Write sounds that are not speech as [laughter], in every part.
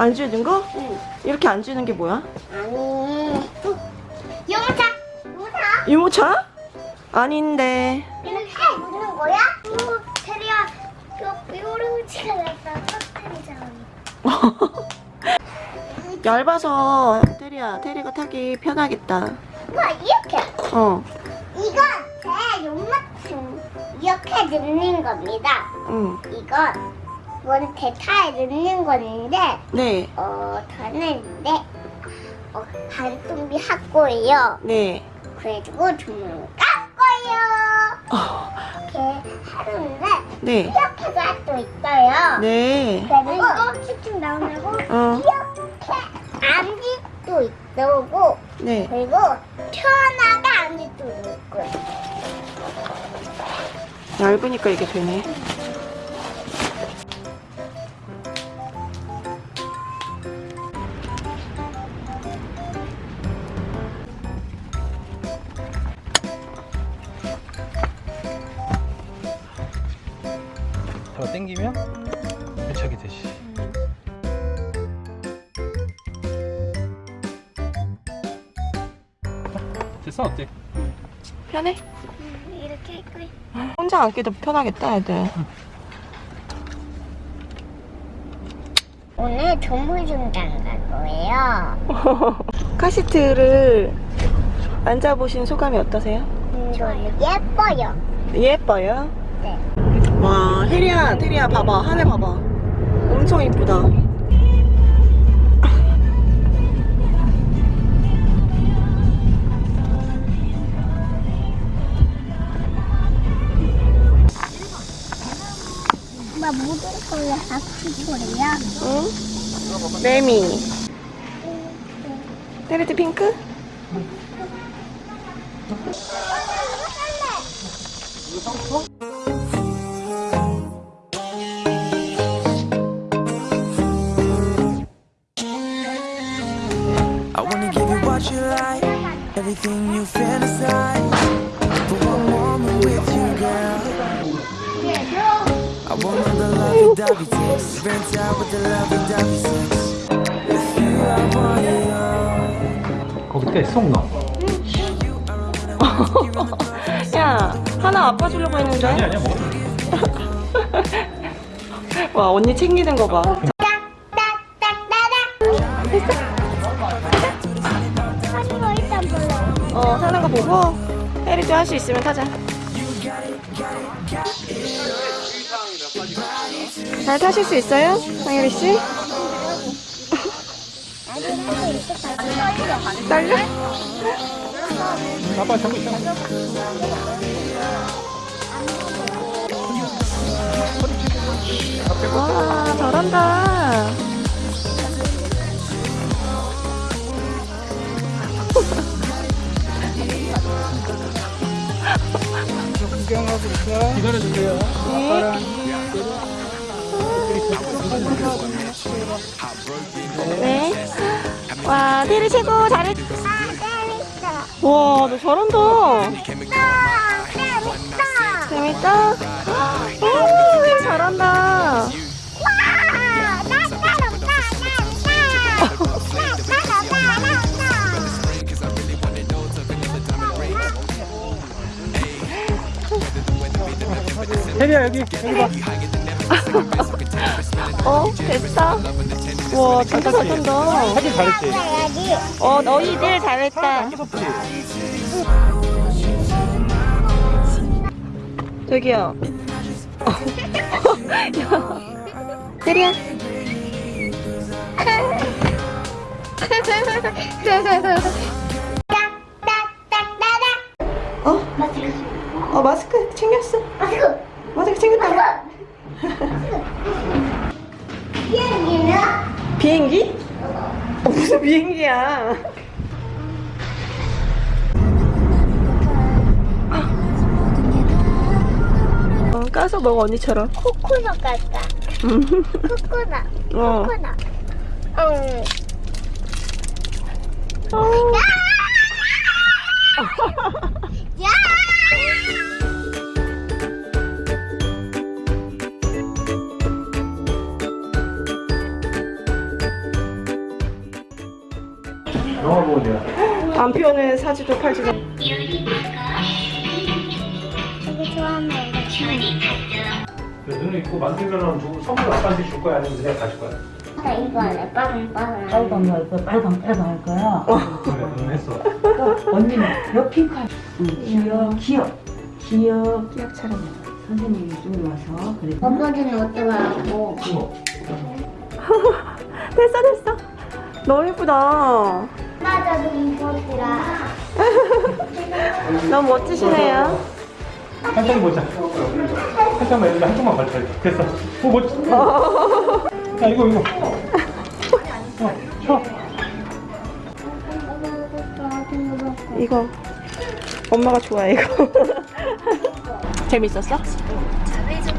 안 주는 거? 응. 이렇게 안 주는 게 뭐야? 아니. 용차. 용차. 유모차? 아닌데. 이렇게 묻는 거야? 이거 테리야. 이거 요루치가 났다. 터뜨리잖아. 얇아서 테리야, 테리가 타기 편하겠다. 와 이렇게. 어, 이건 제 요만큼 이렇게 넣는 겁니다. 응. 이건 원 대타에 넣는 건데 네, 어 다는데 어 반tum비 할 네. 그래가지고 주문 깎고요. 어, 이렇게 하는데 네, 이렇게도 할수 있어요. 네. 그리고 쭉쭉 나오고 어, 이렇게 수 있고 네. 그리고 편하게 앉을 수도 있고 얇으니까 이게 되네. 더 당기면 밀착이 되지. 됐어 어때? 편해? 음, 이렇게 있고 혼자 앉기도 편하겠다, 애들. 오늘 조물중장 갈 거예요. [laughs] 카시트를 앉아보신 소감이 어떠세요? 좋아요. 예뻐요. 예뻐요? 네. 와, 혜리야, 테리야, 봐봐. 하늘 봐봐. 엄청 이쁘다. 거야. 응? 매미. 테리트 핑크? I everything you fantasize. For one moment with you, girl. I want all the lovey-dovey sex, rent out with the lovey-dovey sex. With you, I want it all. 거기 때쏙 넣어. 야, 하나 아빠 주려고 했는데? 아니 아니야 뭐. 와, 언니 챙기는 거 봐. 하는 어, 타는 거 보고 혜리도 할수 있으면 타자. 잘 타실 수 있어요? 상혜리 씨? 떨려? 아빠 잡고 있잖아. 와, 잘한다. 기다려주세요. 네. 와, 테리 최고 잘했. 와, 너 잘한다. 재밌다. 오, 혜리 잘한다. 혜리야 여기 여기 봐. [laughs] 어, 됐다. 와, 진짜 잘한다. 하길 잘했지. 어, 너희들 잘했다. 저기요. [laughs] 야. 테리야. [laughs] 어? 어, 마스크 챙겼어. 마스크 챙겼다. 비행기는 비행기? 어, 무슨 비행기야? 어, 까서 먹어 언니처럼. 코코넛 같다. 코코넛. 어. 코코넛. 응. 어. 영화 보고 내가. 안 피우는 사지도 팔지도. 되게 좋아하는 거. 눈을 입고 만들면 선물 아빠한테 줄 거야? 아니면 그냥 가질 거야? 나 이거 할래. 빨강 할 거야. 빨강 빨강 할 거야. 그래, 눈 했어. 또 언니는 여 핑크 할. 응. 기억 기억 기억 기억처럼. 선생님이 좀 와서 그래. 엄마들은 어떡하고. 이거. 됐어 됐어. 너무 예쁘다. 맞아. 너무 멋지시네요. 한참 보자. 한참만 해주면 한쪽만 걸쳐. 됐어. 오, 멋지. 야, 이거, 이거. 어, 쳐. 이거 엄마가 좋아해 이거. 재밌었어?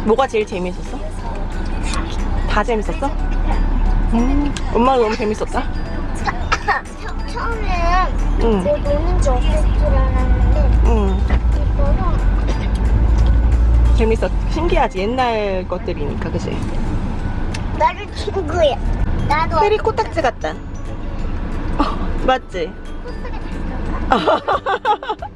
뭐가 제일 재밌었어? 다 재밌었어? 음, 엄마가 너무 재밌었다. 처음에는 응, 뭐 노는 줄 없을 줄 알았는데 응. 이거는 재밌었. 신기하지 옛날 것들이니까 그지? 나를 친구야. 나도 페리 코딱지 같다. 어, 맞지? [laughs]